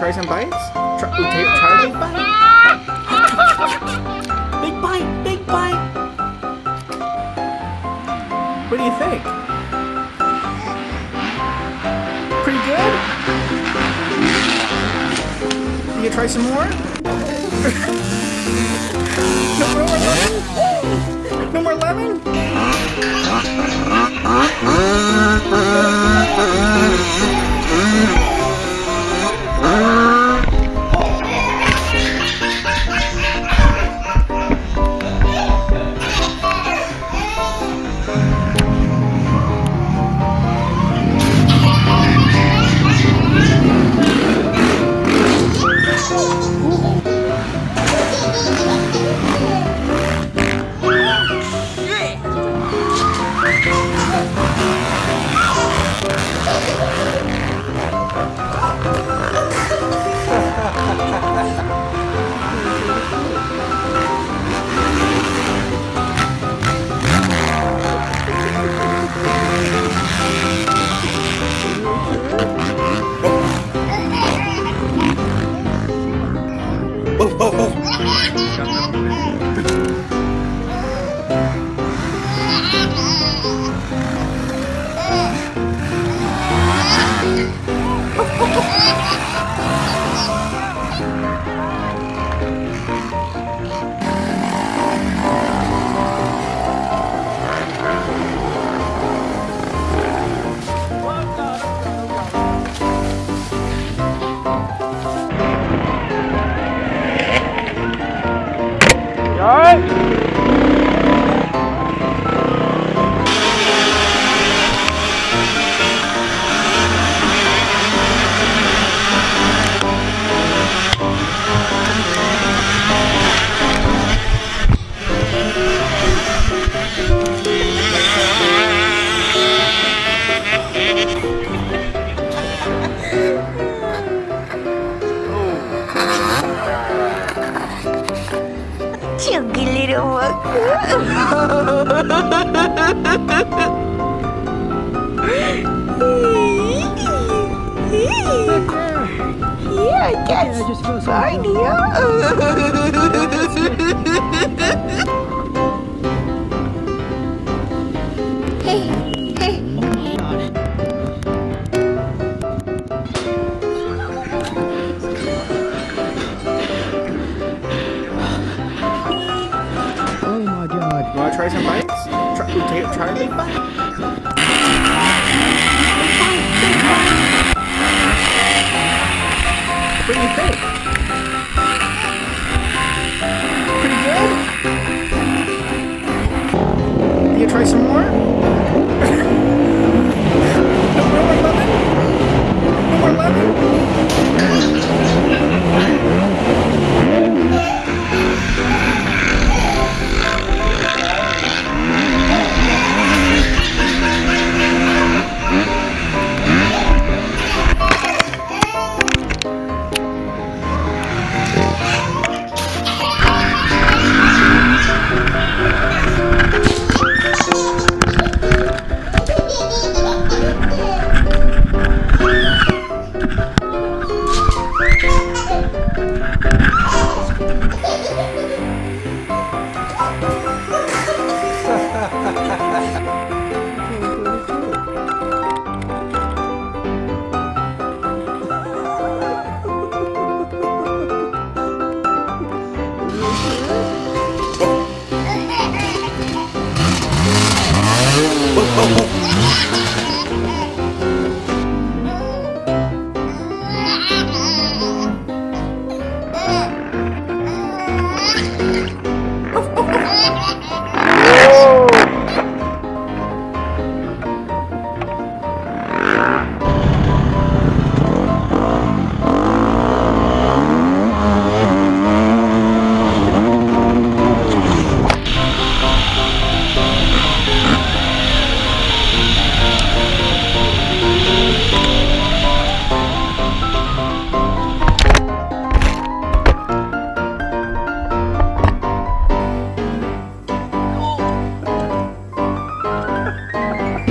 try some bites? Try, okay, try big bite. big bite, big bite. What do you think? Pretty good? You gonna try some more? no lemon? No Thank you. Little one. yeah, that's Yeah, just Oh try some bites? Try, okay, try a big bite. What do you think? Pretty good? You try some more? no more lemon? No more lemon?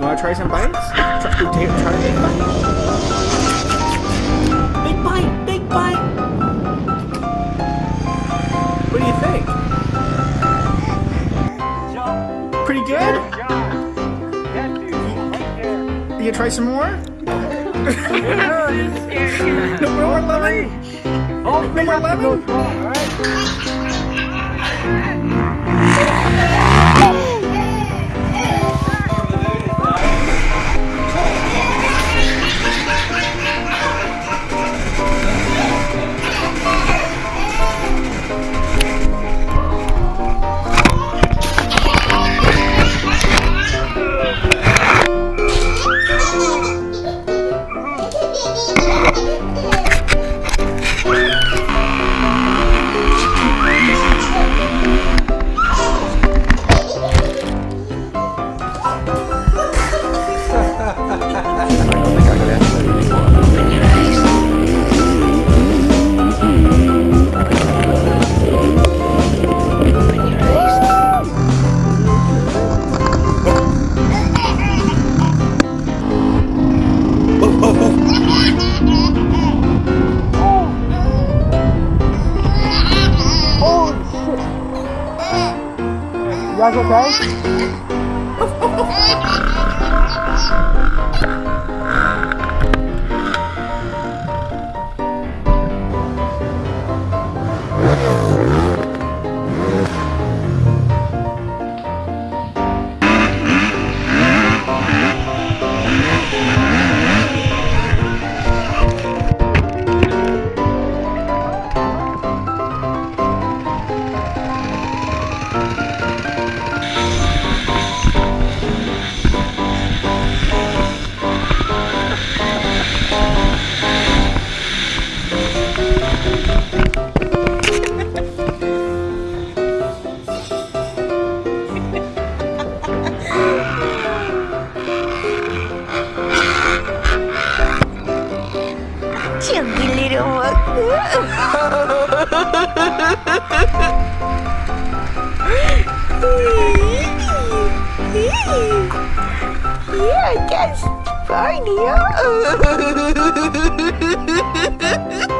wanna try some bites? Try, take, try a. Big bite, big bite. What do you think? You try some more? no more lemon? No more lemon? vai jogar. Yeah, I guess. Fine, yeah.